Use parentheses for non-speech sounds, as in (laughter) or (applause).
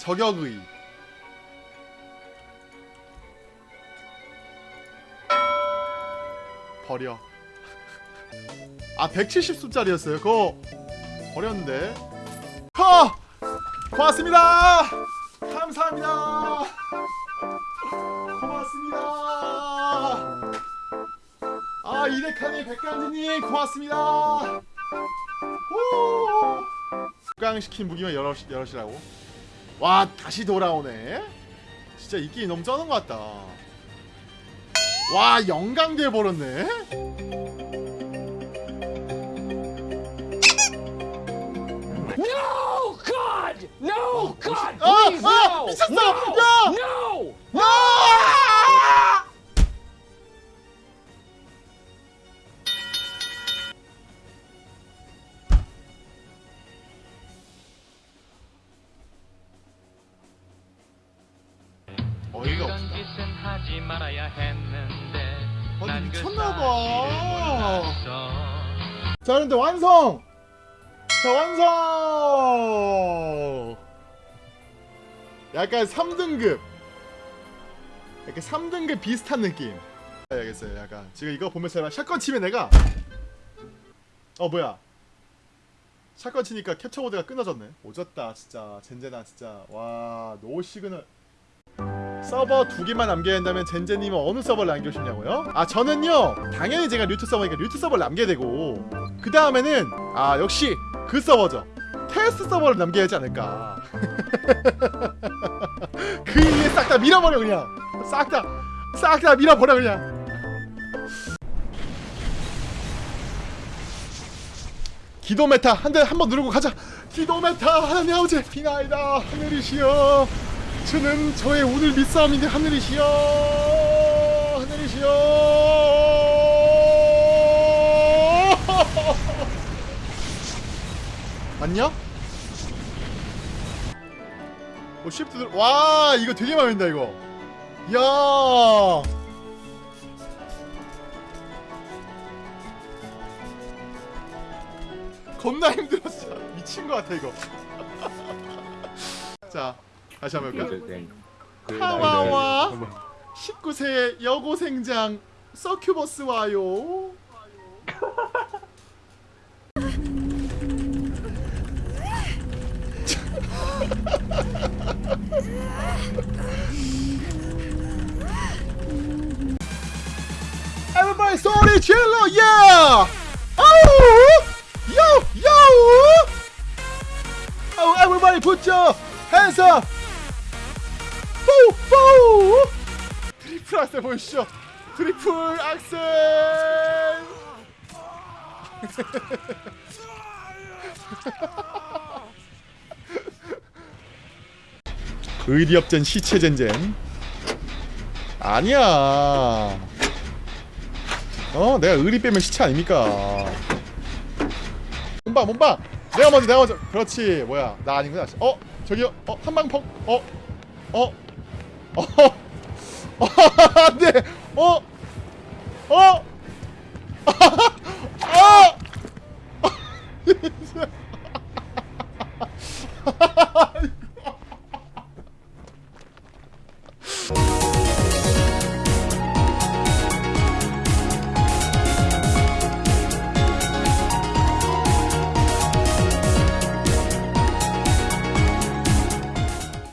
저격의 버려 아 170숫짜리였어요 그거 버렸는데 허! 고맙습니다 감사합니다 고맙습니다 아 이데카니 백간지님 고맙습니다 오! 깡시킨 무기만 여럿, 여럿이라고 와 다시 돌아오네 진짜 이 게임 너무 쩌는 것 같다 와 영광돼 버렸네 No, God! No, God! 아! Please, 아! no! 미쳤어! No! 야! No! 어이가 이런 없다. 짓은 하지 말아야 했는데 아니, 미쳤나봐. 자 그런데 완성! 자 완성! 약간 3등급. 약간 3등급 비슷한 느낌. 알겠어요 약간. 지금 이거 보면서 shotgun 치면 내가 어 뭐야? shotgun 치니까 캡처 모드가 끊어졌네. 오졌다 진짜. 젠제나 진짜. 와 no signal 서버 두 개만 남겨야 한다면 젠제님은 어느 서버를 남기고 싶냐고요? 아 저는요 당연히 제가 류트 서버니까 류트 서버를 남겨야 되고 그 다음에는 아 역시 그 서버죠. 테스트 서버를 남겨야 하지 않을까. (laughs) 그 위에 싹 다 밀어버려 그냥. 싹 다 싹 다 밀어버려 그냥. 기도 메타 한 대 한 번 누르고 가자. 기도 메타 하나님 아버지 비나이다. 하늘이시여 저는 저의 오늘 믿사함인데 하늘이시여 하늘이시여. (laughs) 맞냐? 어 쉬프트 들... 와 이거 되게 마음에 든다 이거. 야. 겁나 힘들었어. (laughs) 미친 것 같아 이거. (laughs) 자 다시 한번 해볼까? 하와와 19세 여고생장 서큐버스 와요 Everybody 소리 질러 yeah! 아우! Yo! Yo! Oh, everybody put your hands up! 뽀! 뽀! 트리플 악셀 보이시죠? 트리플 악셀! (laughs) 의리업전 시체젠젠. 아니야. 어 내가 의리 빼면 시체 아닙니까? 몸방 몸방 내가 먼저 내가 먼저. 그렇지. 뭐야. 나 아니구나. 어 저기요. 어 한방펑 어어어 어, (laughs) 어, 어, 안 돼. 어? 어?